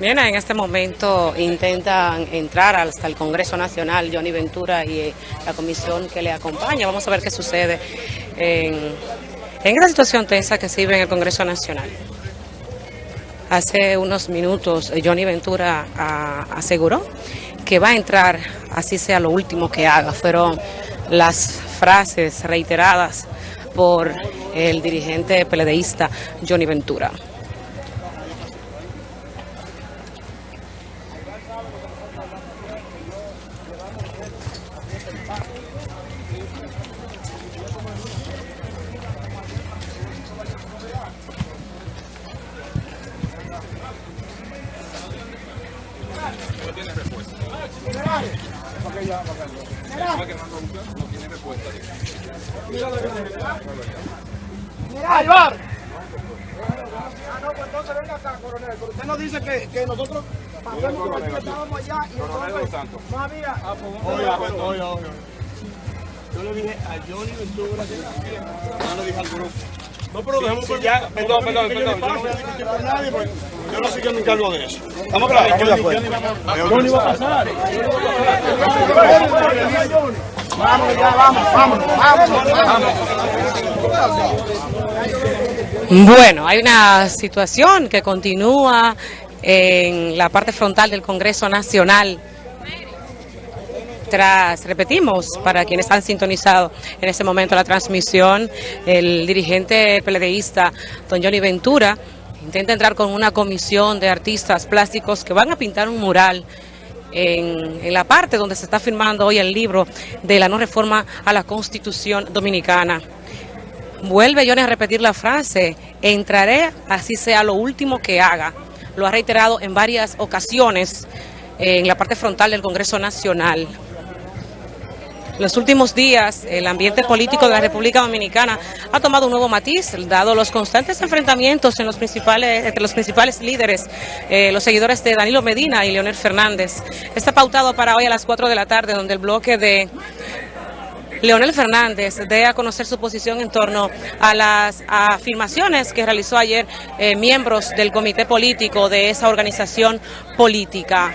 Bien, en este momento intentan entrar hasta el Congreso Nacional Johnny Ventura y eh, la comisión que le acompaña. Vamos a ver qué sucede en, en esta situación tensa que se vive en el Congreso Nacional. Hace unos minutos eh, Johnny Ventura ah, aseguró que va a entrar, así sea lo último que haga. Fueron las frases reiteradas por el dirigente peledeísta Johnny Ventura. ¡Ay, bar! Ah, no, pues entonces venga acá, coronel. Pero usted nos dice que, que nosotros pasamos por aquí, estábamos allá y entonces no había... Ah, pues, oiga, oiga, Yo le dije a Johnny Ventura que no le dije al grupo. No, pero dejemos sí, ya, perdón, perdón, perdón. Yo no con nadie, pues yo no sé qué me encargo de eso. ¿Estamos claros? Estamos de acuerdo. Johnny va a pasar. Vamos, ya, vamos, vamos, vamos, vamos. Bueno, hay una situación que continúa en la parte frontal del Congreso Nacional tras, repetimos, para quienes han sintonizado en ese momento la transmisión, el dirigente peledeísta don Johnny Ventura intenta entrar con una comisión de artistas plásticos que van a pintar un mural en, la parte donde se está firmando hoy el libro de la no reforma a la Constitución Dominicana. Vuelve Johnny a repetir la frase, entraré así sea lo último que haga. Lo ha reiterado en varias ocasiones en la parte frontal del Congreso Nacional. En los últimos días, el ambiente político de la República Dominicana ha tomado un nuevo matiz, dado los constantes enfrentamientos en los principales, entre los principales líderes, eh, los seguidores de Danilo Medina y Leonel Fernández. Está pautado para hoy a las 4 de la tarde, donde el bloque de Leonel Fernández dé a conocer su posición en torno a las afirmaciones que realizó ayer eh, miembros del comité político de esa organización política.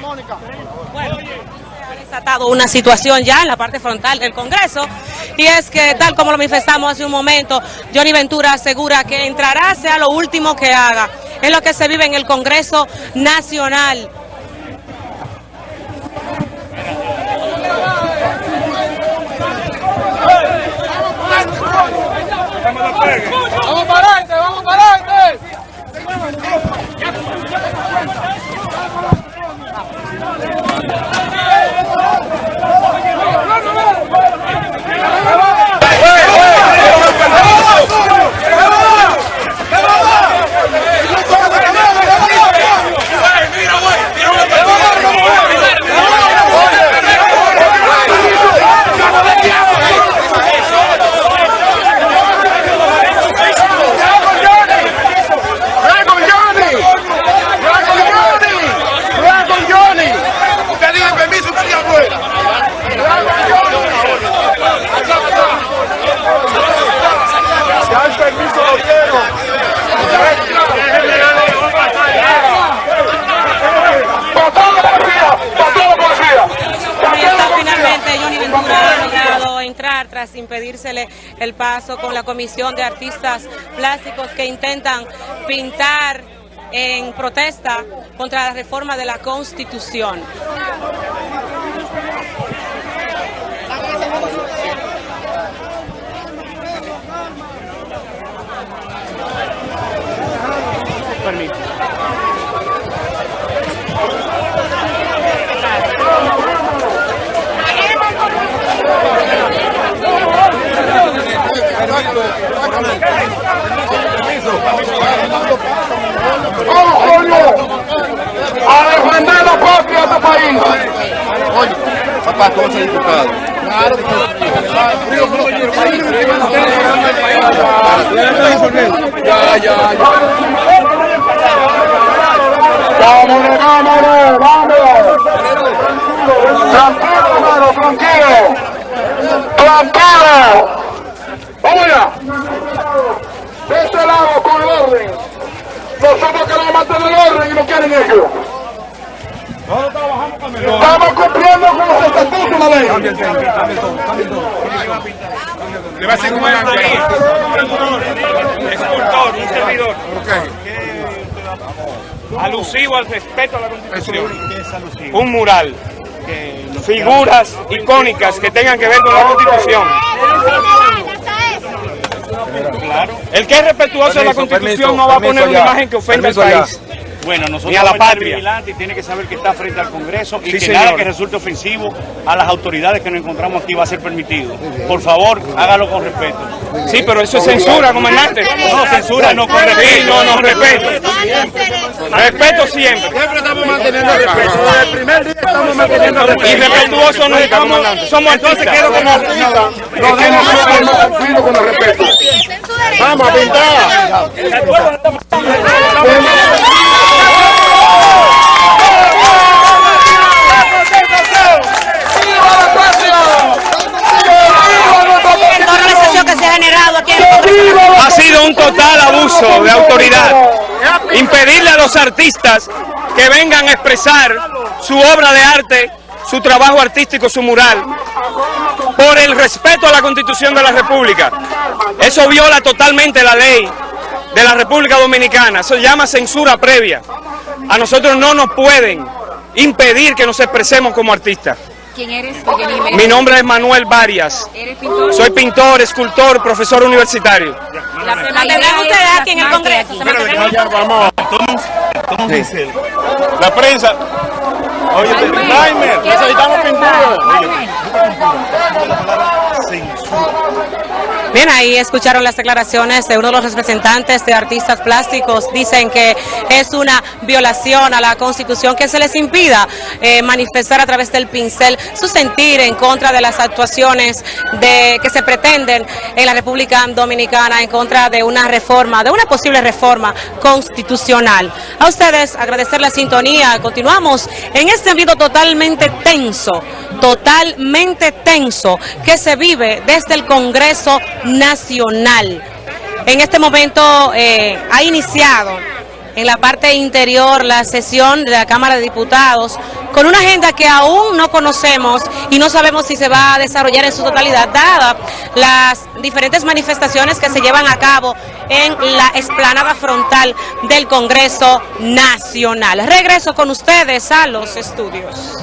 Mónica. Bueno, se ha desatado una situación ya en la parte frontal del Congreso y es que tal como lo manifestamos hace un momento, Johnny Ventura asegura que entrará sea lo último que haga. Es lo que se vive en el Congreso Nacional. Vamos impedírsele el paso con la comisión de artistas plásticos que intentan pintar en protesta contra la reforma de la Constitución. Permiso. Oye, papá, ¿cómo se diputado? Claro, Ya, ya, ya. Vámonos, vámonos, vámonos. Tranquilo, hermano, tranquilo. Tranquilo. Vamos allá. De este lado, con el orden. Nosotros queremos mantener el orden y no quieren ellos. Estatutos de la ley. Le va a decir cómo es Escultor, un servidor. Alusivo al respeto a la Constitución. Un mural. Figuras icónicas que tengan que ver con la Constitución. El que es respetuoso de la Constitución permiso, no va a poner una imagen que ofenda al país. Bueno, nosotros Ni a la patria. vigilantes y tiene que saber que está frente al Congreso y Sí, que señor. nada que resulte ofensivo a las autoridades que nos encontramos aquí va a ser permitido. Por favor, hágalo con respeto. Sí, pero eso es censura, comandante. No, censura no, con respeto. no, no, respeto. Respeto siempre. Siempre estamos manteniendo el respeto. Desde el primer día estamos manteniendo el respeto. Y respetuoso nunca, comandante. Somos Entonces quiero como artista, nos demos con el respeto. Vamos a pintar. que se ha generado aquí ha sido un total abuso de autoridad. Impedirle a los artistas que vengan a expresar su obra de arte, su trabajo artístico, su mural, por el respeto a la Constitución de la República. Eso viola totalmente la ley de la República Dominicana. Eso se llama censura previa. A nosotros no nos pueden impedir que nos expresemos como artistas. ¿Quién eres? Mi nombre es Manuel Varias. ¿Eres pintor? Soy pintor, escultor, profesor universitario. La, ¿Se mantendrán ustedes aquí en el Congreso? ¿Se mantendrán? Ya vamos. La prensa. Oye, Timer, necesitamos pintura. Bien, ahí escucharon las declaraciones de uno de los representantes de artistas plásticos. Dicen que es una violación a la Constitución que se les impida eh, manifestar a través del pincel su sentir en contra de las actuaciones de, que se pretenden en la República Dominicana en contra de una reforma, de una posible reforma constitucional. A ustedes agradecer la sintonía. Continuamos en este ambiente totalmente tenso, totalmente tenso que se vive desde el Congreso Nacional. En este momento eh, ha iniciado en la parte interior la sesión de la Cámara de Diputados con una agenda que aún no conocemos y no sabemos si se va a desarrollar en su totalidad, dada las diferentes manifestaciones que se llevan a cabo en la explanada frontal del Congreso Nacional. Regreso con ustedes a los estudios.